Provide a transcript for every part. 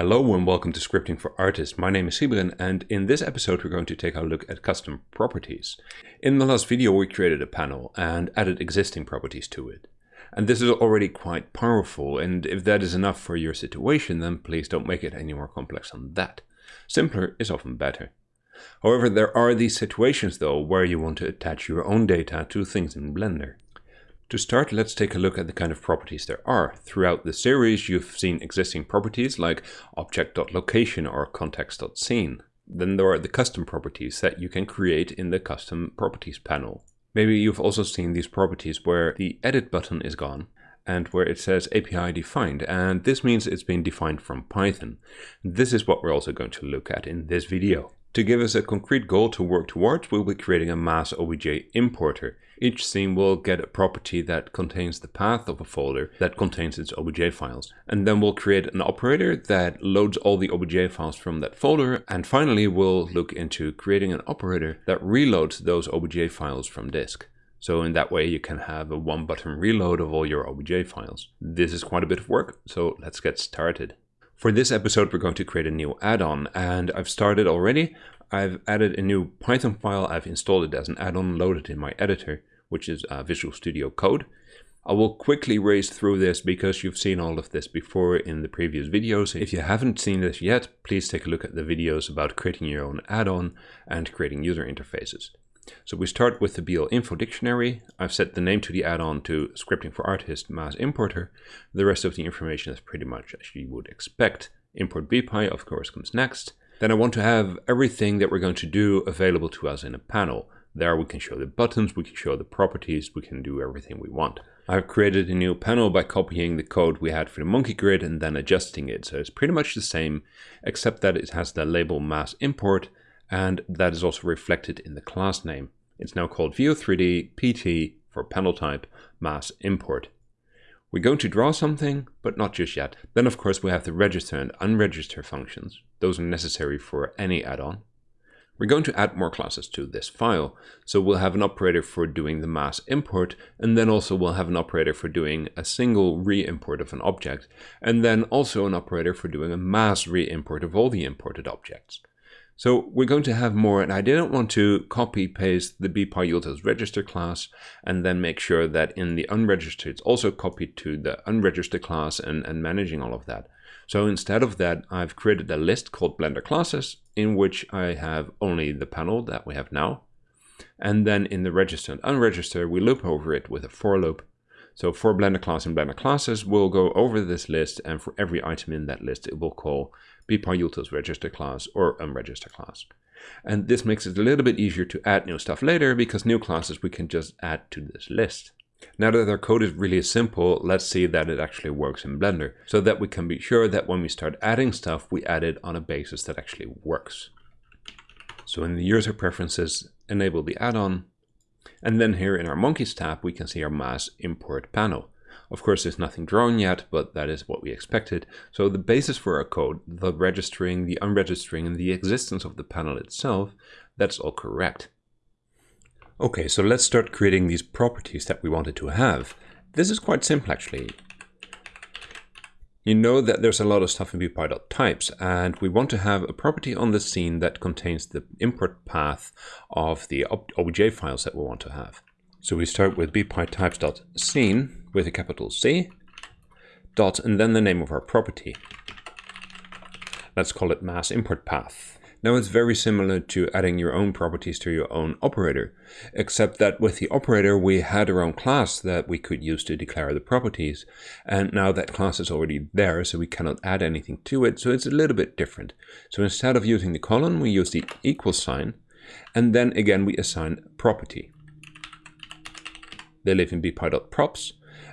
Hello and welcome to Scripting for Artists. My name is Sybren and in this episode we're going to take a look at custom properties. In the last video we created a panel and added existing properties to it. And this is already quite powerful and if that is enough for your situation then please don't make it any more complex than that. Simpler is often better. However, there are these situations though where you want to attach your own data to things in Blender. To start, let's take a look at the kind of properties there are. Throughout the series, you've seen existing properties like object.location or context.scene. Then there are the custom properties that you can create in the custom properties panel. Maybe you've also seen these properties where the edit button is gone and where it says API defined and this means it's been defined from Python. This is what we're also going to look at in this video. To give us a concrete goal to work towards, we'll be creating a mass OBJ importer. Each scene will get a property that contains the path of a folder that contains its OBJ files. And then we'll create an operator that loads all the OBJ files from that folder. And finally, we'll look into creating an operator that reloads those OBJ files from disk. So in that way, you can have a one button reload of all your OBJ files. This is quite a bit of work, so let's get started. For this episode, we're going to create a new add-on and I've started already. I've added a new Python file. I've installed it as an add-on loaded in my editor, which is uh, Visual Studio Code. I will quickly race through this because you've seen all of this before in the previous videos. If you haven't seen this yet, please take a look at the videos about creating your own add-on and creating user interfaces. So we start with the BL info dictionary. I've set the name to the add-on to scripting for artist mass importer. The rest of the information is pretty much as you would expect. Import bpy of course comes next. Then I want to have everything that we're going to do available to us in a panel. There we can show the buttons, we can show the properties, we can do everything we want. I've created a new panel by copying the code we had for the monkey grid and then adjusting it. So it's pretty much the same, except that it has the label mass import and that is also reflected in the class name. It's now called VIEW3D PT for panel type mass import. We're going to draw something, but not just yet. Then of course we have the register and unregister functions. Those are necessary for any add-on. We're going to add more classes to this file. So we'll have an operator for doing the mass import, and then also we'll have an operator for doing a single re-import of an object, and then also an operator for doing a mass re-import of all the imported objects. So we're going to have more, and I didn't want to copy paste the bpyutils register class and then make sure that in the unregistered it's also copied to the unregistered class and, and managing all of that. So instead of that, I've created a list called Blender classes in which I have only the panel that we have now. And then in the register and unregister, we loop over it with a for loop. So for Blender class and Blender classes, we'll go over this list and for every item in that list, it will call bpyutils register class or unregister class. And this makes it a little bit easier to add new stuff later because new classes we can just add to this list. Now that our code is really simple, let's see that it actually works in Blender so that we can be sure that when we start adding stuff, we add it on a basis that actually works. So in the user preferences, enable the add-on. And then here in our monkeys tab, we can see our mass import panel. Of course, there's nothing drawn yet, but that is what we expected. So the basis for our code, the registering, the unregistering, and the existence of the panel itself, that's all correct. Okay, so let's start creating these properties that we wanted to have. This is quite simple, actually. You know that there's a lot of stuff in bpy.types, and we want to have a property on the scene that contains the import path of the OBJ files that we want to have. So we start with bpytypes.scene, with a capital C, dot, and then the name of our property. Let's call it mass import path. Now it's very similar to adding your own properties to your own operator, except that with the operator we had our own class that we could use to declare the properties, and now that class is already there so we cannot add anything to it, so it's a little bit different. So instead of using the colon we use the equal sign, and then again we assign property. They live in bpy.props,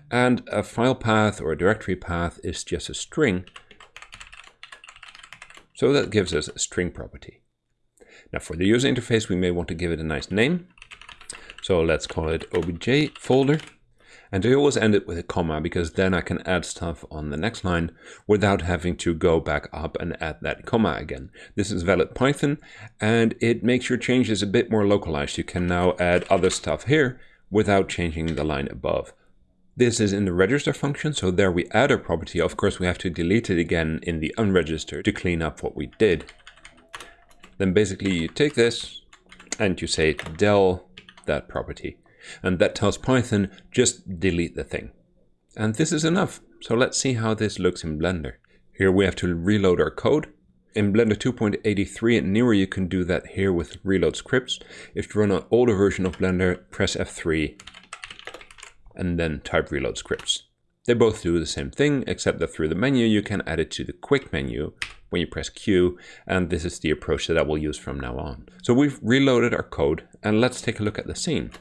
and a file path or a directory path is just a string. So that gives us a string property. Now for the user interface, we may want to give it a nice name. So let's call it obj folder. And I always end it with a comma because then I can add stuff on the next line without having to go back up and add that comma again. This is valid Python and it makes your changes a bit more localized. You can now add other stuff here without changing the line above. This is in the register function, so there we add a property. Of course, we have to delete it again in the unregister to clean up what we did. Then basically you take this and you say del that property. And that tells Python, just delete the thing. And this is enough. So let's see how this looks in Blender. Here we have to reload our code. In Blender 2.83 and newer, you can do that here with reload scripts. If you run an older version of Blender, press F3 and then type reload scripts. They both do the same thing, except that through the menu, you can add it to the quick menu when you press Q, and this is the approach that I will use from now on. So we've reloaded our code, and let's take a look at the scene.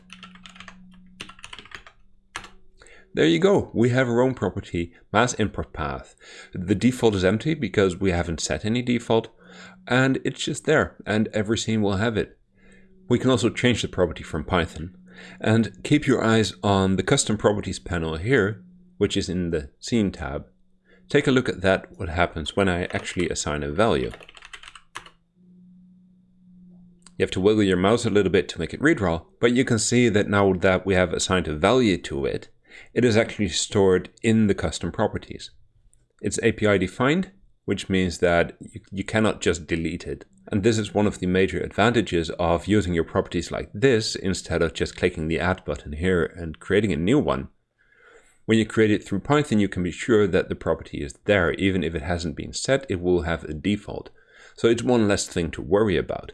There you go. We have our own property, mass import path. The default is empty because we haven't set any default and it's just there and every scene will have it. We can also change the property from Python and keep your eyes on the custom properties panel here, which is in the scene tab. Take a look at that, what happens when I actually assign a value. You have to wiggle your mouse a little bit to make it redraw, but you can see that now that we have assigned a value to it, it is actually stored in the custom properties. It's API defined, which means that you, you cannot just delete it. And this is one of the major advantages of using your properties like this instead of just clicking the add button here and creating a new one. When you create it through Python, you can be sure that the property is there. Even if it hasn't been set, it will have a default. So it's one less thing to worry about.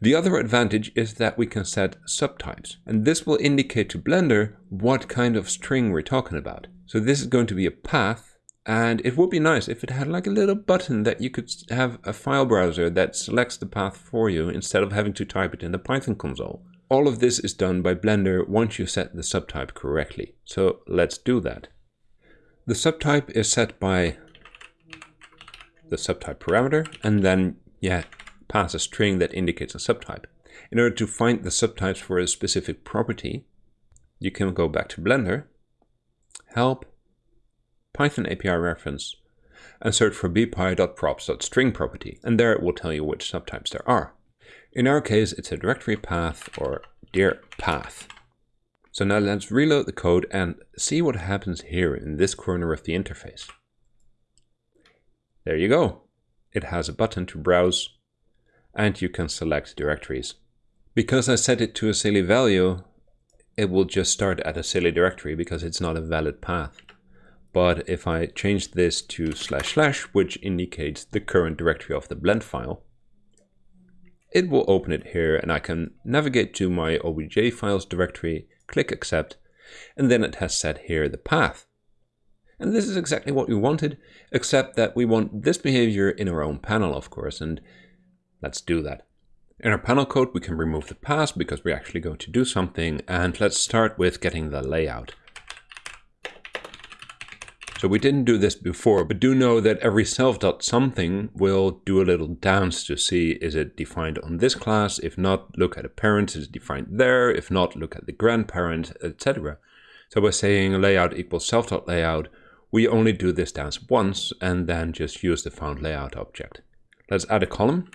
The other advantage is that we can set subtypes, and this will indicate to Blender what kind of string we're talking about. So this is going to be a path, and it would be nice if it had like a little button that you could have a file browser that selects the path for you instead of having to type it in the Python console. All of this is done by Blender once you set the subtype correctly. So let's do that. The subtype is set by the subtype parameter, and then yeah, pass a string that indicates a subtype. In order to find the subtypes for a specific property, you can go back to Blender, help, Python API reference, and search for bpy.props.string property, and there it will tell you which subtypes there are. In our case, it's a directory path or dir path. So now let's reload the code and see what happens here in this corner of the interface. There you go. It has a button to browse and you can select directories. Because I set it to a silly value, it will just start at a silly directory because it's not a valid path. But if I change this to slash slash, which indicates the current directory of the blend file, it will open it here and I can navigate to my obj files directory, click accept, and then it has set here the path. And this is exactly what we wanted, except that we want this behavior in our own panel, of course, and Let's do that. In our panel code, we can remove the path because we're actually going to do something. And let's start with getting the layout. So we didn't do this before, but do know that every self.something will do a little dance to see is it defined on this class. If not, look at a parent, is it defined there? If not, look at the grandparent, etc. So by saying layout equals self.layout, we only do this dance once and then just use the found layout object. Let's add a column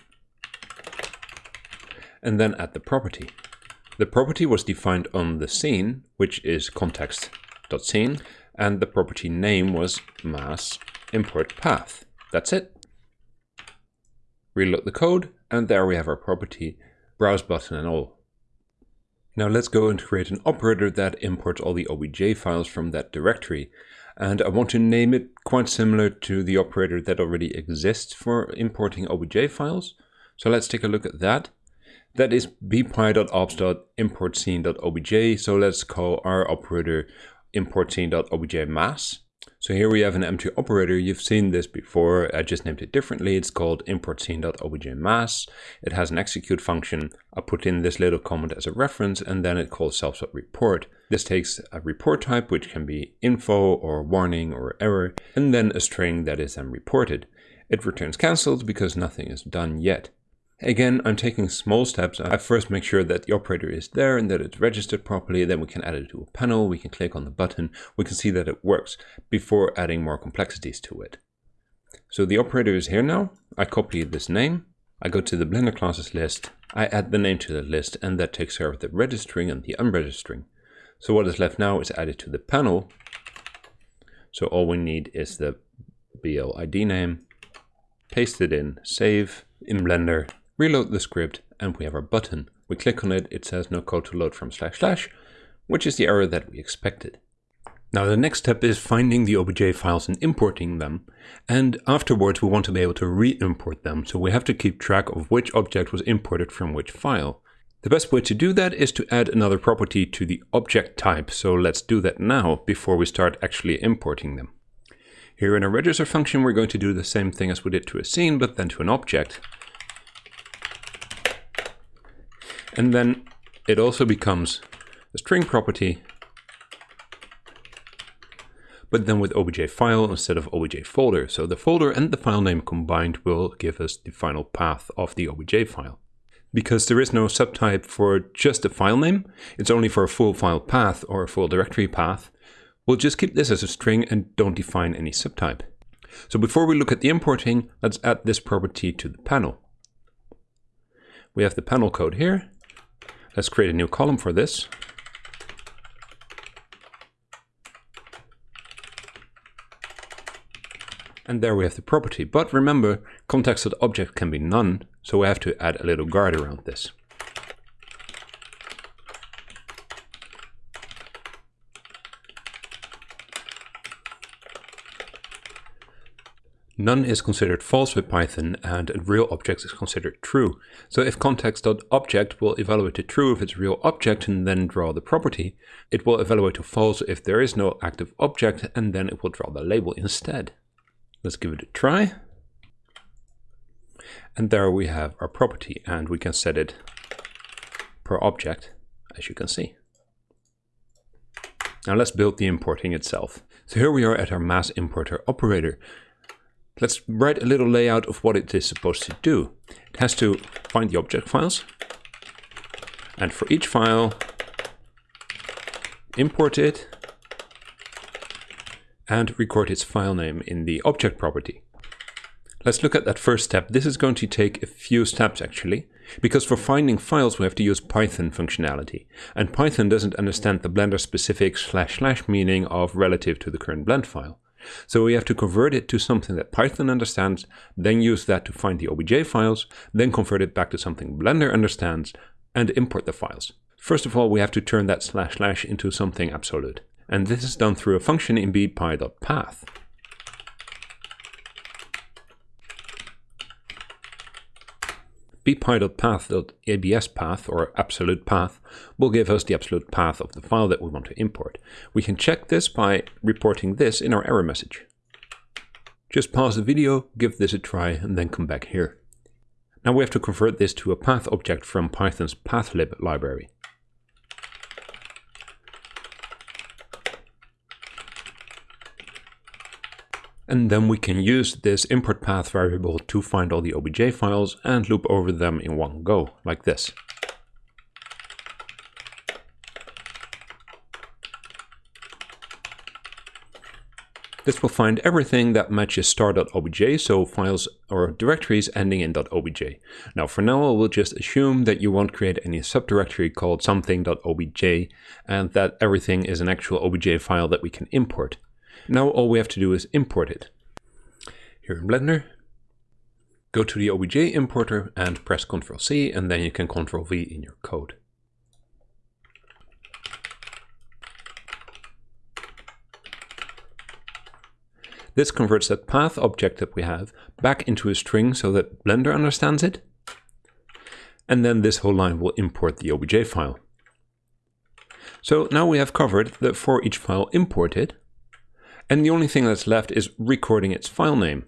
and then add the property. The property was defined on the scene, which is context.scene, and the property name was mass import path. That's it. Reload the code, and there we have our property, browse button and all. Now let's go and create an operator that imports all the obj files from that directory. And I want to name it quite similar to the operator that already exists for importing obj files. So let's take a look at that. That is bpy.ops.importscene.obj. So let's call our operator importscene.obj mass. So here we have an empty operator. You've seen this before. I just named it differently. It's called importscene.obj mass. It has an execute function. I put in this little comment as a reference and then it calls self.report. This takes a report type, which can be info or warning or error, and then a string that is then reported. It returns cancelled because nothing is done yet. Again, I'm taking small steps. I first make sure that the operator is there and that it's registered properly. Then we can add it to a panel. We can click on the button. We can see that it works before adding more complexities to it. So the operator is here now. I copy this name. I go to the Blender classes list. I add the name to the list and that takes care of the registering and the unregistering. So what is left now is added to the panel. So all we need is the BL ID name, paste it in, save in Blender, reload the script, and we have our button. We click on it, it says no code to load from slash slash, which is the error that we expected. Now the next step is finding the OBJ files and importing them. And afterwards we want to be able to re-import them, so we have to keep track of which object was imported from which file. The best way to do that is to add another property to the object type, so let's do that now before we start actually importing them. Here in our register function we're going to do the same thing as we did to a scene, but then to an object. And then it also becomes a string property but then with obj file instead of obj folder. So the folder and the file name combined will give us the final path of the obj file. Because there is no subtype for just a file name, it's only for a full file path or a full directory path, we'll just keep this as a string and don't define any subtype. So before we look at the importing, let's add this property to the panel. We have the panel code here. Let's create a new column for this. And there we have the property. But remember, context.object can be none, so we have to add a little guard around this. None is considered false with Python and real object is considered true. So if context.object will evaluate to true if it's a real object and then draw the property, it will evaluate to false if there is no active object and then it will draw the label instead. Let's give it a try. And there we have our property and we can set it per object, as you can see. Now let's build the importing itself. So here we are at our mass importer operator. Let's write a little layout of what it is supposed to do. It has to find the object files. And for each file, import it and record its file name in the object property. Let's look at that first step. This is going to take a few steps actually, because for finding files we have to use Python functionality. And Python doesn't understand the Blender specific slash slash meaning of relative to the current blend file. So we have to convert it to something that Python understands, then use that to find the OBJ files, then convert it back to something Blender understands, and import the files. First of all, we have to turn that slash slash into something absolute and this is done through a function in bpy.path. bpy.path.abs path or absolute path will give us the absolute path of the file that we want to import. We can check this by reporting this in our error message. Just pause the video, give this a try, and then come back here. Now we have to convert this to a path object from Python's pathlib library. And then we can use this import path variable to find all the obj files and loop over them in one go, like this. This will find everything that matches star.obj, so files or directories ending in .obj. Now for now I will just assume that you won't create any subdirectory called something.obj and that everything is an actual obj file that we can import. Now all we have to do is import it. Here in Blender, go to the OBJ importer and press Ctrl C and then you can Ctrl V in your code. This converts that path object that we have back into a string so that Blender understands it. And then this whole line will import the OBJ file. So now we have covered the for each file imported and the only thing that's left is recording its file name.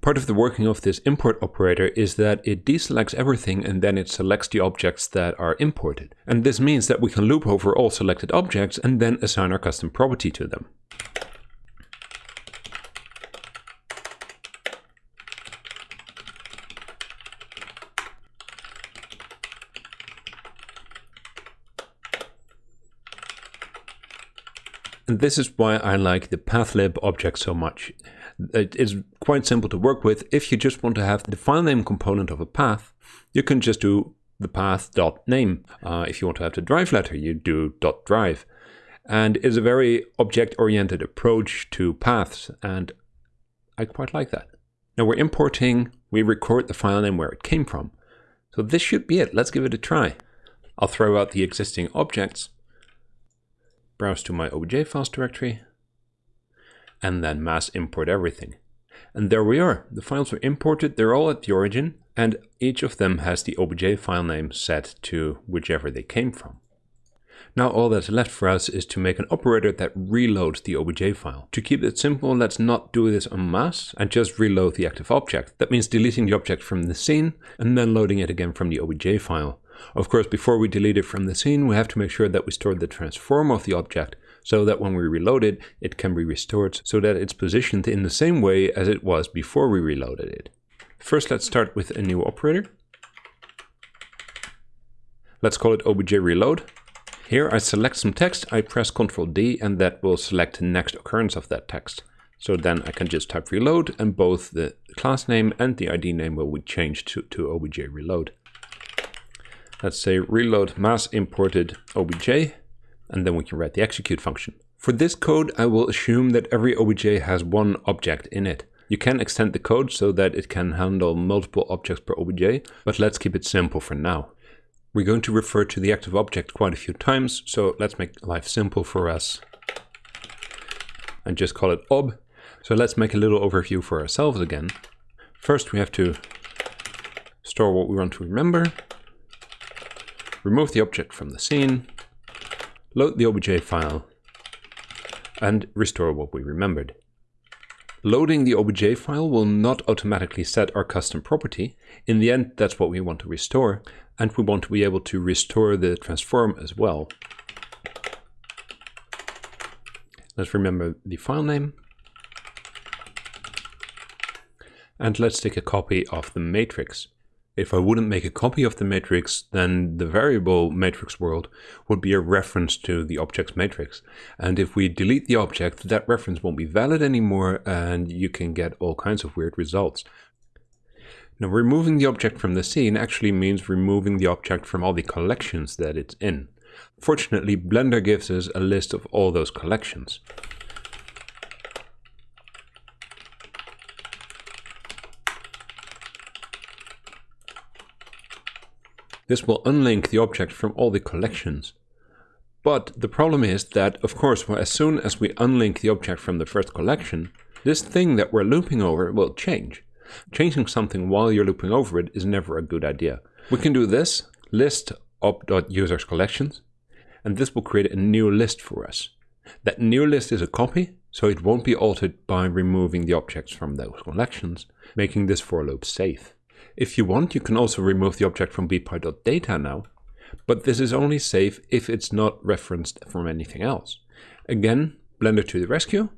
Part of the working of this import operator is that it deselects everything and then it selects the objects that are imported. And this means that we can loop over all selected objects and then assign our custom property to them. And this is why I like the pathlib object so much. It is quite simple to work with. If you just want to have the file name component of a path, you can just do the path.name. Uh, if you want to have the drive letter, you do .drive. And it's a very object-oriented approach to paths, and I quite like that. Now we're importing, we record the file name where it came from. So this should be it. Let's give it a try. I'll throw out the existing objects, browse to my obj files directory, and then mass import everything. And there we are. The files were imported, they're all at the origin, and each of them has the obj file name set to whichever they came from. Now all that's left for us is to make an operator that reloads the obj file. To keep it simple, let's not do this en masse and just reload the active object. That means deleting the object from the scene and then loading it again from the obj file. Of course, before we delete it from the scene, we have to make sure that we store the transform of the object so that when we reload it, it can be restored so that it's positioned in the same way as it was before we reloaded it. First, let's start with a new operator. Let's call it obj reload. Here I select some text, I press Ctrl D and that will select the next occurrence of that text. So then I can just type reload and both the class name and the ID name will be changed to, to obj reload. Let's say reload mass imported obj and then we can write the execute function. For this code, I will assume that every obj has one object in it. You can extend the code so that it can handle multiple objects per obj, but let's keep it simple for now. We're going to refer to the active object quite a few times, so let's make life simple for us and just call it ob. So let's make a little overview for ourselves again. First, we have to store what we want to remember, remove the object from the scene, load the obj file, and restore what we remembered. Loading the obj file will not automatically set our custom property. In the end, that's what we want to restore, and we want to be able to restore the transform as well. Let's remember the file name. And let's take a copy of the matrix. If I wouldn't make a copy of the matrix, then the variable matrix world would be a reference to the object's matrix. And if we delete the object, that reference won't be valid anymore and you can get all kinds of weird results. Now removing the object from the scene actually means removing the object from all the collections that it's in. Fortunately, Blender gives us a list of all those collections. This will unlink the object from all the collections. But the problem is that, of course, as soon as we unlink the object from the first collection, this thing that we're looping over will change. Changing something while you're looping over it is never a good idea. We can do this, list ob.users collections, and this will create a new list for us. That new list is a copy, so it won't be altered by removing the objects from those collections, making this for loop safe. If you want, you can also remove the object from bpy.data now, but this is only safe if it's not referenced from anything else. Again, Blender to the rescue.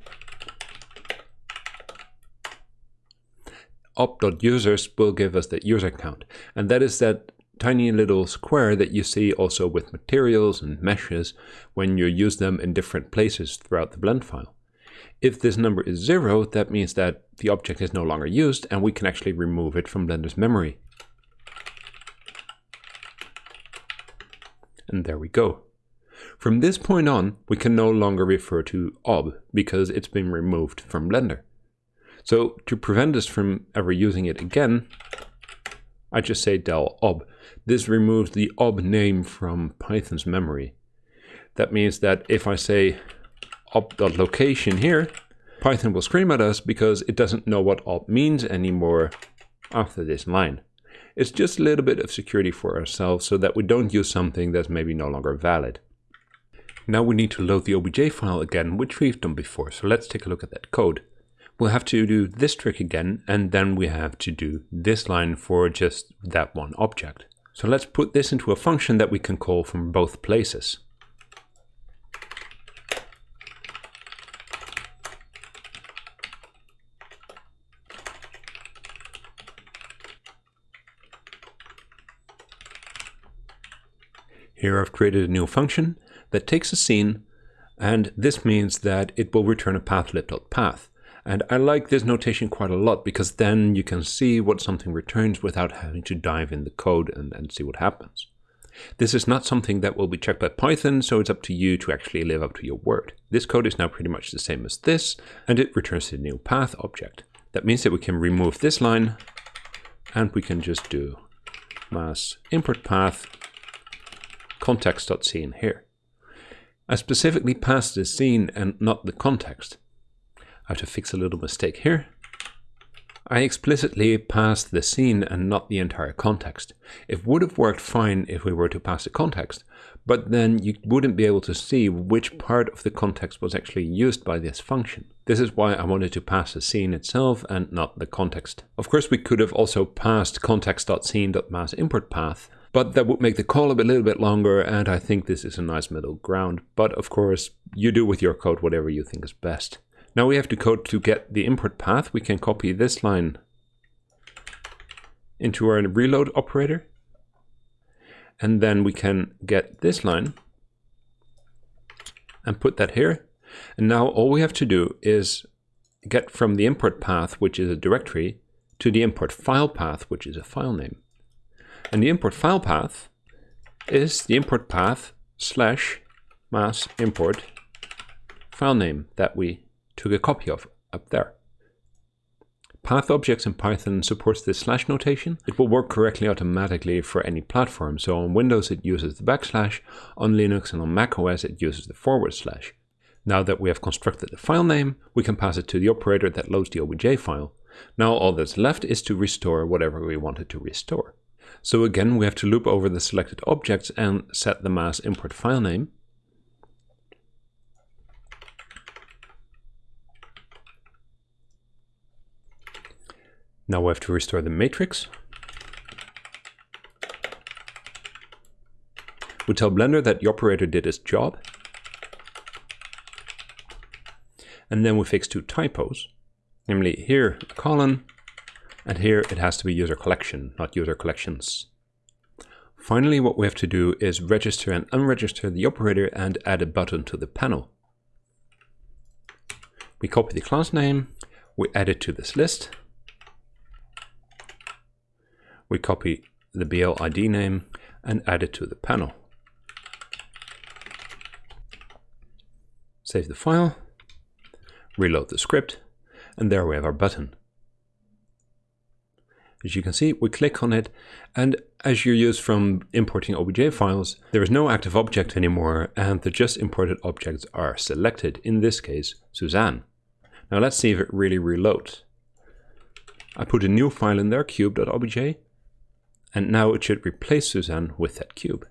ob.users will give us the user count, and that is that tiny little square that you see also with materials and meshes when you use them in different places throughout the blend file. If this number is zero, that means that the object is no longer used and we can actually remove it from Blender's memory. And there we go. From this point on, we can no longer refer to ob because it's been removed from Blender. So to prevent us from ever using it again, I just say del ob. This removes the ob name from Python's memory. That means that if I say ob.location here, Python will scream at us because it doesn't know what op means anymore after this line. It's just a little bit of security for ourselves so that we don't use something that's maybe no longer valid. Now we need to load the obj file again, which we've done before, so let's take a look at that code. We'll have to do this trick again, and then we have to do this line for just that one object. So let's put this into a function that we can call from both places. Here I've created a new function that takes a scene, and this means that it will return a pathlib.path. And I like this notation quite a lot because then you can see what something returns without having to dive in the code and, and see what happens. This is not something that will be checked by Python, so it's up to you to actually live up to your word. This code is now pretty much the same as this, and it returns the new path object. That means that we can remove this line, and we can just do mass import path context.scene here. I specifically passed the scene and not the context. I have to fix a little mistake here. I explicitly passed the scene and not the entire context. It would have worked fine if we were to pass the context, but then you wouldn't be able to see which part of the context was actually used by this function. This is why I wanted to pass the scene itself and not the context. Of course, we could have also passed context.scene.massImportPath, but that would make the call a little bit longer, and I think this is a nice middle ground. But of course, you do with your code whatever you think is best. Now we have to code to get the import path. We can copy this line into our reload operator. And then we can get this line and put that here. And now all we have to do is get from the import path, which is a directory, to the import file path, which is a file name. And the import file path is the import path slash mass import file name that we took a copy of up there. Path objects in Python supports this slash notation. It will work correctly automatically for any platform. So on Windows it uses the backslash, on Linux and on macOS it uses the forward slash. Now that we have constructed the file name, we can pass it to the operator that loads the OBJ file. Now all that's left is to restore whatever we wanted to restore. So again, we have to loop over the selected objects and set the mass import file name. Now we have to restore the matrix. We tell Blender that the operator did its job. And then we fix two typos. Namely here a colon, and here it has to be user collection, not user collections. Finally, what we have to do is register and unregister the operator and add a button to the panel. We copy the class name, we add it to this list, we copy the BL ID name and add it to the panel. Save the file, reload the script, and there we have our button. As you can see, we click on it, and as you're used from importing OBJ files, there is no active object anymore, and the just imported objects are selected, in this case, Suzanne. Now let's see if it really reloads. I put a new file in there, cube.obj, and now it should replace Suzanne with that cube.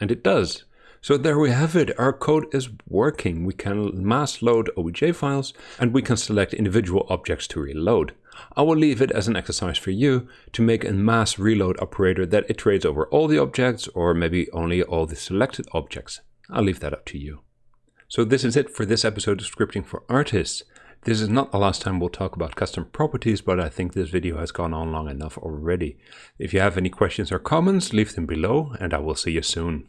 And it does. So there we have it. Our code is working. We can mass load OBJ files and we can select individual objects to reload. I will leave it as an exercise for you to make a mass reload operator that iterates over all the objects or maybe only all the selected objects. I'll leave that up to you. So this is it for this episode of Scripting for Artists. This is not the last time we'll talk about custom properties, but I think this video has gone on long enough already. If you have any questions or comments, leave them below and I will see you soon.